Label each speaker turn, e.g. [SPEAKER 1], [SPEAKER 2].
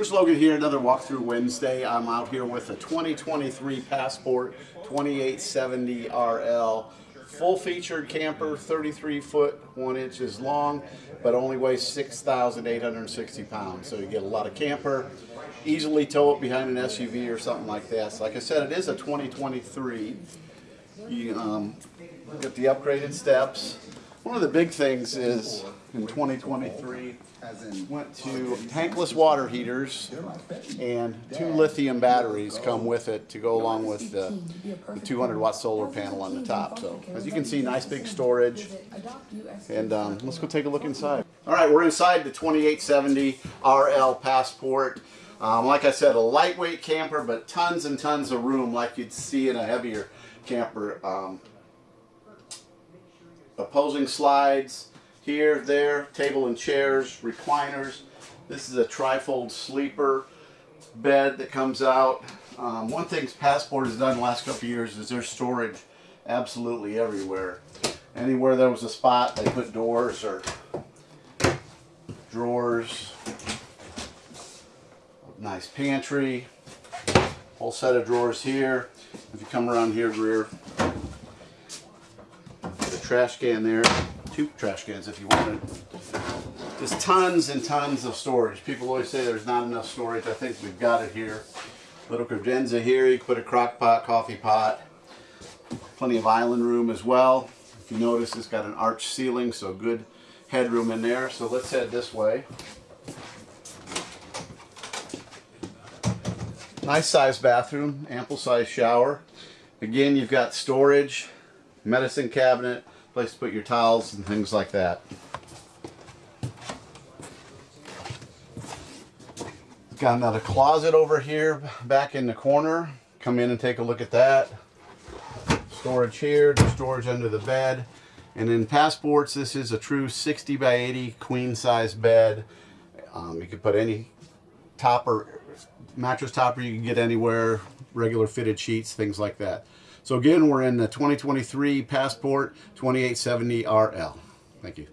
[SPEAKER 1] Chris Logan here, another walkthrough Wednesday. I'm out here with a 2023 Passport 2870 RL. Full featured camper, 33 foot, 1 inches long, but only weighs 6,860 pounds. So you get a lot of camper, easily tow it behind an SUV or something like that. So like I said, it is a 2023. You um, get the upgraded steps. One of the big things is in 2023 went to tankless water heaters and two lithium batteries come with it to go along with the, the 200 watt solar panel on the top. So as you can see, nice big storage. And um, let's go take a look inside. All right, we're inside the 2870 RL Passport. Um, like I said, a lightweight camper, but tons and tons of room like you'd see in a heavier camper. Um, opposing slides here, there, table and chairs, recliners. This is a trifold sleeper bed that comes out. Um, one thing Passport has done the last couple years is there's storage absolutely everywhere. Anywhere there was a spot, they put doors or drawers. Nice pantry. Whole set of drawers here. If you come around here, rear, the trash can there. Two trash cans if you wanted. Just tons and tons of storage. People always say there's not enough storage. I think we've got it here. Little credenza here. You can put a crock pot, coffee pot. Plenty of island room as well. If you notice, it's got an arch ceiling, so good headroom in there. So let's head this way. Nice size bathroom, ample size shower. Again, you've got storage, medicine cabinet, place to put your towels and things like that. Got another closet over here back in the corner. Come in and take a look at that. Storage here, storage under the bed. And in Passports, this is a true 60 by 80 queen size bed. Um, you could put any topper, mattress topper you can get anywhere, regular fitted sheets, things like that. So again, we're in the 2023 Passport 2870 RL. Thank you.